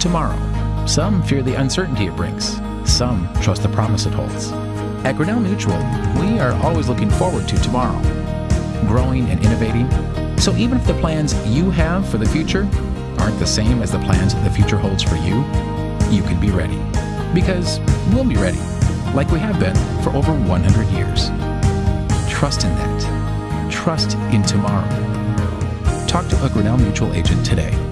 tomorrow. Some fear the uncertainty it brings. Some trust the promise it holds. At Grinnell Mutual, we are always looking forward to tomorrow, growing and innovating. So even if the plans you have for the future aren't the same as the plans the future holds for you, you can be ready. Because we'll be ready, like we have been for over 100 years. Trust in that. Trust in tomorrow. Talk to a Grinnell Mutual agent today.